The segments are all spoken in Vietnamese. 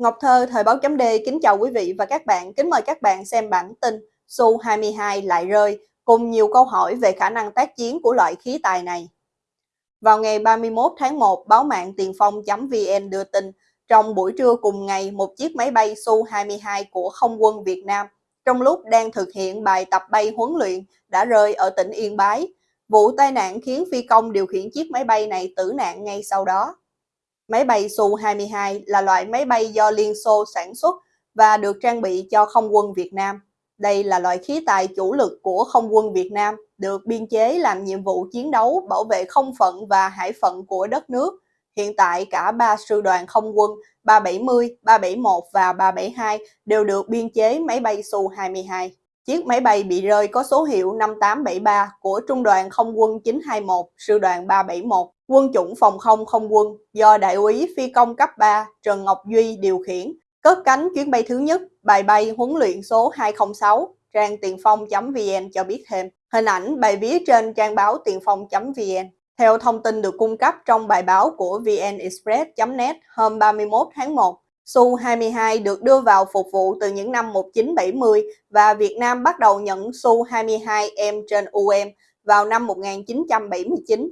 Ngọc Thơ, Thời báo chấm D kính chào quý vị và các bạn. Kính mời các bạn xem bản tin Su-22 lại rơi cùng nhiều câu hỏi về khả năng tác chiến của loại khí tài này. Vào ngày 31 tháng 1, báo mạng tiền phong.vn đưa tin trong buổi trưa cùng ngày, một chiếc máy bay Su-22 của không quân Việt Nam trong lúc đang thực hiện bài tập bay huấn luyện đã rơi ở tỉnh Yên Bái. Vụ tai nạn khiến phi công điều khiển chiếc máy bay này tử nạn ngay sau đó. Máy bay Su-22 là loại máy bay do Liên Xô sản xuất và được trang bị cho không quân Việt Nam. Đây là loại khí tài chủ lực của không quân Việt Nam, được biên chế làm nhiệm vụ chiến đấu bảo vệ không phận và hải phận của đất nước. Hiện tại cả ba sư đoàn không quân 370, 371 và 372 đều được biên chế máy bay Su-22. Chiếc máy bay bị rơi có số hiệu 5873 của Trung đoàn Không quân 921, Sư đoàn 371, quân chủng phòng không không quân do Đại úy Phi công cấp 3 Trần Ngọc Duy điều khiển, cất cánh chuyến bay thứ nhất, bài bay huấn luyện số 206, trang tiền phong.vn cho biết thêm. Hình ảnh bài viết trên trang báo tiền phong.vn. Theo thông tin được cung cấp trong bài báo của vnexpress.net hôm 31 tháng 1, Su-22 được đưa vào phục vụ từ những năm 1970 và Việt Nam bắt đầu nhận Su-22M trên UM vào năm 1979.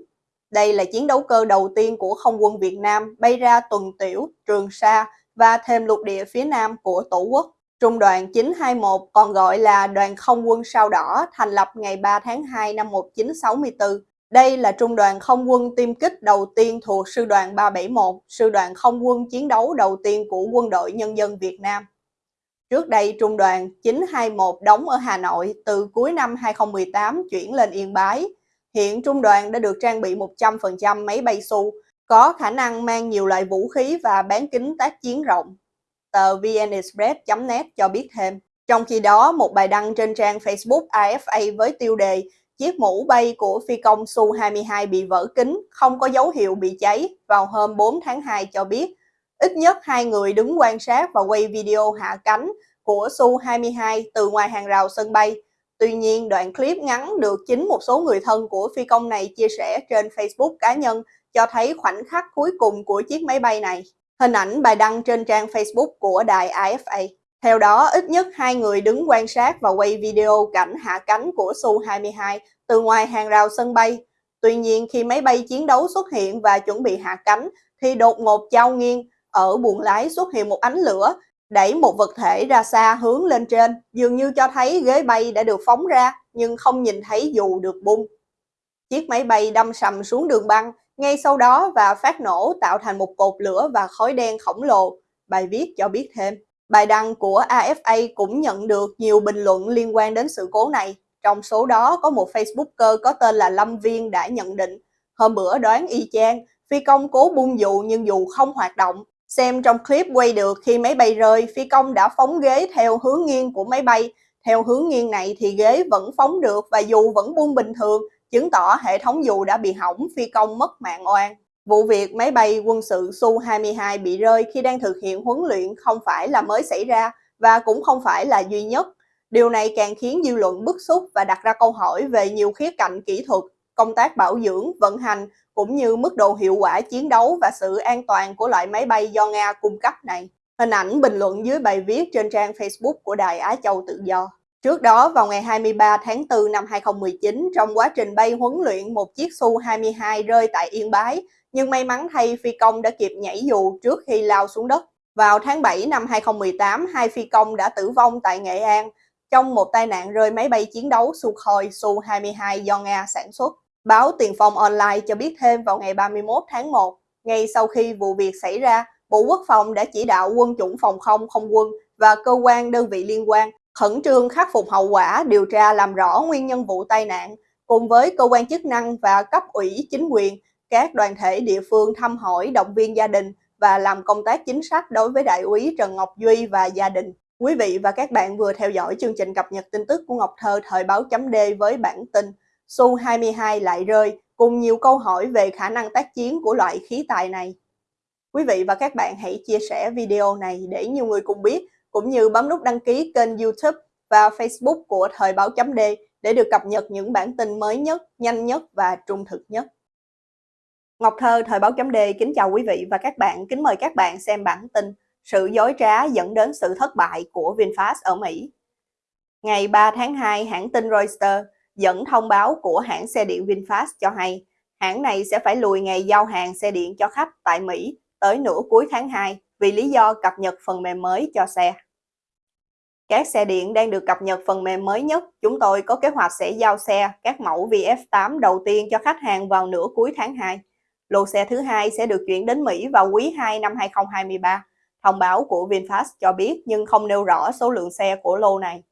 Đây là chiến đấu cơ đầu tiên của không quân Việt Nam bay ra tuần tiểu, Trường Sa và thêm lục địa phía nam của Tổ quốc. Trung đoàn 921 còn gọi là đoàn không quân sao đỏ thành lập ngày 3 tháng 2 năm 1964 đây là trung đoàn không quân tiêm kích đầu tiên thuộc sư đoàn 371, sư đoàn không quân chiến đấu đầu tiên của quân đội nhân dân Việt Nam. Trước đây, trung đoàn 921 đóng ở Hà Nội từ cuối năm 2018 chuyển lên Yên Bái. Hiện trung đoàn đã được trang bị 100% máy bay Su, có khả năng mang nhiều loại vũ khí và bán kính tác chiến rộng. Tờ vnexpress.net cho biết thêm. Trong khi đó, một bài đăng trên trang Facebook AFA với tiêu đề Chiếc mũ bay của phi công Su-22 bị vỡ kính, không có dấu hiệu bị cháy vào hôm 4 tháng 2 cho biết. Ít nhất hai người đứng quan sát và quay video hạ cánh của Su-22 từ ngoài hàng rào sân bay. Tuy nhiên, đoạn clip ngắn được chính một số người thân của phi công này chia sẻ trên Facebook cá nhân cho thấy khoảnh khắc cuối cùng của chiếc máy bay này. Hình ảnh bài đăng trên trang Facebook của đài AFA. Theo đó, ít nhất hai người đứng quan sát và quay video cảnh hạ cánh của Su-22 từ ngoài hàng rào sân bay. Tuy nhiên, khi máy bay chiến đấu xuất hiện và chuẩn bị hạ cánh, thì đột ngột trao nghiêng, ở buồng lái xuất hiện một ánh lửa, đẩy một vật thể ra xa hướng lên trên, dường như cho thấy ghế bay đã được phóng ra, nhưng không nhìn thấy dù được bung. Chiếc máy bay đâm sầm xuống đường băng, ngay sau đó và phát nổ tạo thành một cột lửa và khói đen khổng lồ, bài viết cho biết thêm. Bài đăng của AFA cũng nhận được nhiều bình luận liên quan đến sự cố này. Trong số đó có một Facebooker có tên là Lâm Viên đã nhận định Hôm bữa đoán y chang, phi công cố bung dù nhưng dù không hoạt động. Xem trong clip quay được khi máy bay rơi, phi công đã phóng ghế theo hướng nghiêng của máy bay. Theo hướng nghiêng này thì ghế vẫn phóng được và dù vẫn buông bình thường, chứng tỏ hệ thống dù đã bị hỏng, phi công mất mạng oan. Vụ việc máy bay quân sự Su-22 bị rơi khi đang thực hiện huấn luyện không phải là mới xảy ra và cũng không phải là duy nhất. Điều này càng khiến dư luận bức xúc và đặt ra câu hỏi về nhiều khía cạnh kỹ thuật, công tác bảo dưỡng, vận hành cũng như mức độ hiệu quả chiến đấu và sự an toàn của loại máy bay do Nga cung cấp này. Hình ảnh bình luận dưới bài viết trên trang Facebook của Đài Á Châu Tự Do. Trước đó, vào ngày 23 tháng 4 năm 2019, trong quá trình bay huấn luyện, một chiếc Su-22 rơi tại Yên Bái, nhưng may mắn thay phi công đã kịp nhảy dù trước khi lao xuống đất. Vào tháng 7 năm 2018, hai phi công đã tử vong tại Nghệ An trong một tai nạn rơi máy bay chiến đấu Sukhoi Su-22 do Nga sản xuất. Báo Tiền phong Online cho biết thêm vào ngày 31 tháng 1, ngay sau khi vụ việc xảy ra, Bộ Quốc phòng đã chỉ đạo quân chủng phòng không không quân và cơ quan đơn vị liên quan khẩn trương khắc phục hậu quả, điều tra làm rõ nguyên nhân vụ tai nạn, cùng với cơ quan chức năng và cấp ủy chính quyền các đoàn thể địa phương thăm hỏi động viên gia đình và làm công tác chính sách đối với đại úy Trần Ngọc Duy và gia đình. Quý vị và các bạn vừa theo dõi chương trình cập nhật tin tức của Ngọc Thơ thời báo chấm D với bản tin Su-22 lại rơi cùng nhiều câu hỏi về khả năng tác chiến của loại khí tài này. Quý vị và các bạn hãy chia sẻ video này để nhiều người cùng biết, cũng như bấm nút đăng ký kênh youtube và facebook của Thời báo chấm D để được cập nhật những bản tin mới nhất, nhanh nhất và trung thực nhất. Ngọc Thơ, Thời báo chấm D kính chào quý vị và các bạn, kính mời các bạn xem bản tin sự dối trá dẫn đến sự thất bại của VinFast ở Mỹ. Ngày 3 tháng 2, hãng tin Reuters dẫn thông báo của hãng xe điện VinFast cho hay hãng này sẽ phải lùi ngày giao hàng xe điện cho khách tại Mỹ tới nửa cuối tháng 2 vì lý do cập nhật phần mềm mới cho xe. Các xe điện đang được cập nhật phần mềm mới nhất. Chúng tôi có kế hoạch sẽ giao xe các mẫu VF8 đầu tiên cho khách hàng vào nửa cuối tháng 2. Lô xe thứ hai sẽ được chuyển đến Mỹ vào quý 2 năm 2023. Thông báo của VinFast cho biết nhưng không nêu rõ số lượng xe của lô này.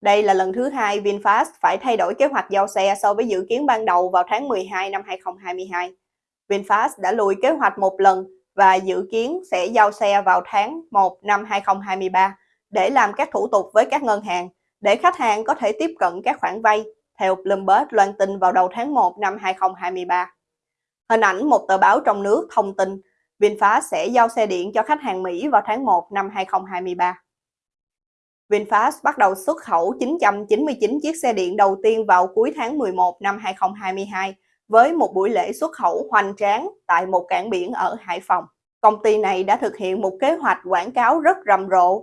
Đây là lần thứ hai VinFast phải thay đổi kế hoạch giao xe so với dự kiến ban đầu vào tháng 12 năm 2022. VinFast đã lùi kế hoạch một lần và dự kiến sẽ giao xe vào tháng 1 năm 2023 để làm các thủ tục với các ngân hàng để khách hàng có thể tiếp cận các khoản vay, theo Bloomberg loan tin vào đầu tháng 1 năm 2023. Hình ảnh một tờ báo trong nước thông tin, VinFast sẽ giao xe điện cho khách hàng Mỹ vào tháng 1 năm 2023. VinFast bắt đầu xuất khẩu 999 chiếc xe điện đầu tiên vào cuối tháng 11 năm 2022 với một buổi lễ xuất khẩu hoành tráng tại một cảng biển ở Hải Phòng. Công ty này đã thực hiện một kế hoạch quảng cáo rất rầm rộ,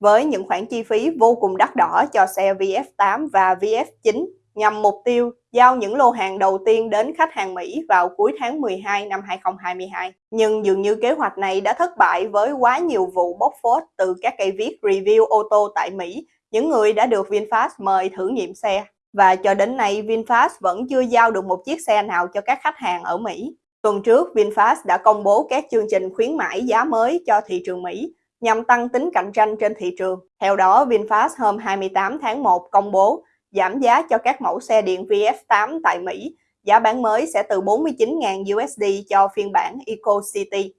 với những khoản chi phí vô cùng đắt đỏ cho xe VF8 và VF9 nhằm mục tiêu giao những lô hàng đầu tiên đến khách hàng Mỹ vào cuối tháng 12 năm 2022. Nhưng dường như kế hoạch này đã thất bại với quá nhiều vụ bóc phốt từ các cây viết review ô tô tại Mỹ, những người đã được VinFast mời thử nghiệm xe. Và cho đến nay, VinFast vẫn chưa giao được một chiếc xe nào cho các khách hàng ở Mỹ. Tuần trước, VinFast đã công bố các chương trình khuyến mãi giá mới cho thị trường Mỹ, nhằm tăng tính cạnh tranh trên thị trường. Theo đó, VinFast hôm 28 tháng 1 công bố giảm giá cho các mẫu xe điện VF8 tại Mỹ. Giá bán mới sẽ từ 49.000 USD cho phiên bản Eco City,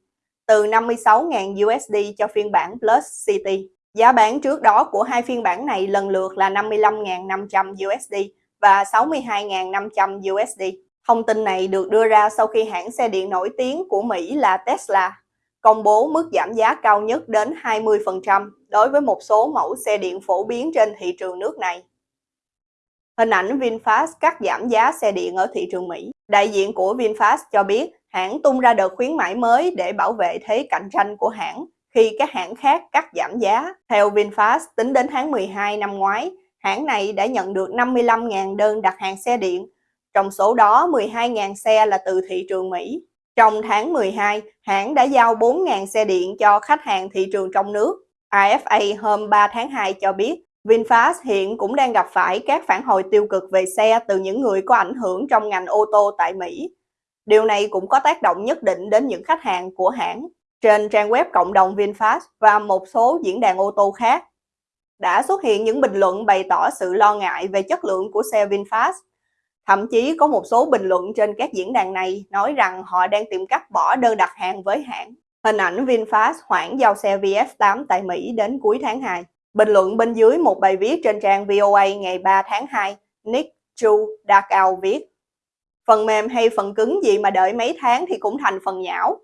từ 56.000 USD cho phiên bản Plus City. Giá bán trước đó của hai phiên bản này lần lượt là 55.500 USD và 62.500 USD. Thông tin này được đưa ra sau khi hãng xe điện nổi tiếng của Mỹ là Tesla công bố mức giảm giá cao nhất đến 20% đối với một số mẫu xe điện phổ biến trên thị trường nước này. Hình ảnh VinFast cắt giảm giá xe điện ở thị trường Mỹ. Đại diện của VinFast cho biết hãng tung ra đợt khuyến mãi mới để bảo vệ thế cạnh tranh của hãng khi các hãng khác cắt giảm giá. Theo VinFast, tính đến tháng 12 năm ngoái, hãng này đã nhận được 55.000 đơn đặt hàng xe điện, trong số đó 12.000 xe là từ thị trường Mỹ. Trong tháng 12, hãng đã giao 4.000 xe điện cho khách hàng thị trường trong nước. AFA hôm 3 tháng 2 cho biết VinFast hiện cũng đang gặp phải các phản hồi tiêu cực về xe từ những người có ảnh hưởng trong ngành ô tô tại Mỹ. Điều này cũng có tác động nhất định đến những khách hàng của hãng. Trên trang web cộng đồng VinFast và một số diễn đàn ô tô khác, đã xuất hiện những bình luận bày tỏ sự lo ngại về chất lượng của xe VinFast. Thậm chí có một số bình luận trên các diễn đàn này nói rằng họ đang tìm cách bỏ đơn đặt hàng với hãng. Hình ảnh VinFast hoãn giao xe VF8 tại Mỹ đến cuối tháng 2. Bình luận bên dưới một bài viết trên trang VOA ngày 3 tháng 2, Nick Chu Dakao viết Phần mềm hay phần cứng gì mà đợi mấy tháng thì cũng thành phần nhão.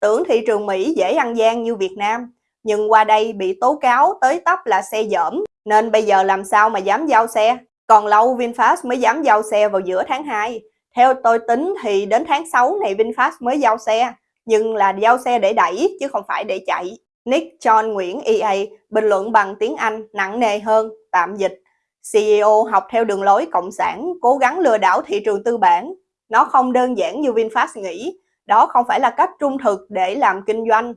Tưởng thị trường Mỹ dễ ăn gian như Việt Nam, nhưng qua đây bị tố cáo tới tấp là xe dởm, nên bây giờ làm sao mà dám giao xe. Còn lâu VinFast mới dám giao xe vào giữa tháng 2. Theo tôi tính thì đến tháng 6 này VinFast mới giao xe, nhưng là giao xe để đẩy chứ không phải để chạy. Nick John Nguyễn EA bình luận bằng tiếng Anh nặng nề hơn, tạm dịch. CEO học theo đường lối cộng sản, cố gắng lừa đảo thị trường tư bản. Nó không đơn giản như VinFast nghĩ, đó không phải là cách trung thực để làm kinh doanh.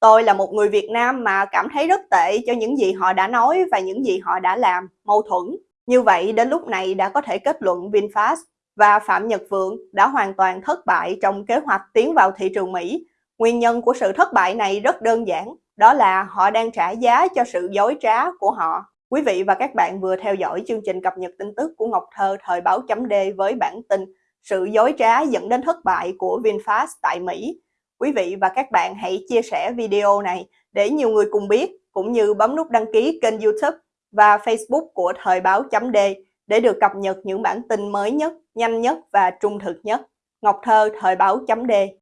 Tôi là một người Việt Nam mà cảm thấy rất tệ cho những gì họ đã nói và những gì họ đã làm, mâu thuẫn. Như vậy đến lúc này đã có thể kết luận VinFast và Phạm Nhật Vượng đã hoàn toàn thất bại trong kế hoạch tiến vào thị trường Mỹ. Nguyên nhân của sự thất bại này rất đơn giản, đó là họ đang trả giá cho sự dối trá của họ. Quý vị và các bạn vừa theo dõi chương trình cập nhật tin tức của Ngọc Thơ thời báo chấm D với bản tin Sự dối trá dẫn đến thất bại của VinFast tại Mỹ. Quý vị và các bạn hãy chia sẻ video này để nhiều người cùng biết, cũng như bấm nút đăng ký kênh youtube và Facebook của thời báo chấm D để được cập nhật những bản tin mới nhất, nhanh nhất và trung thực nhất. Ngọc Thơ, thời báo chấm D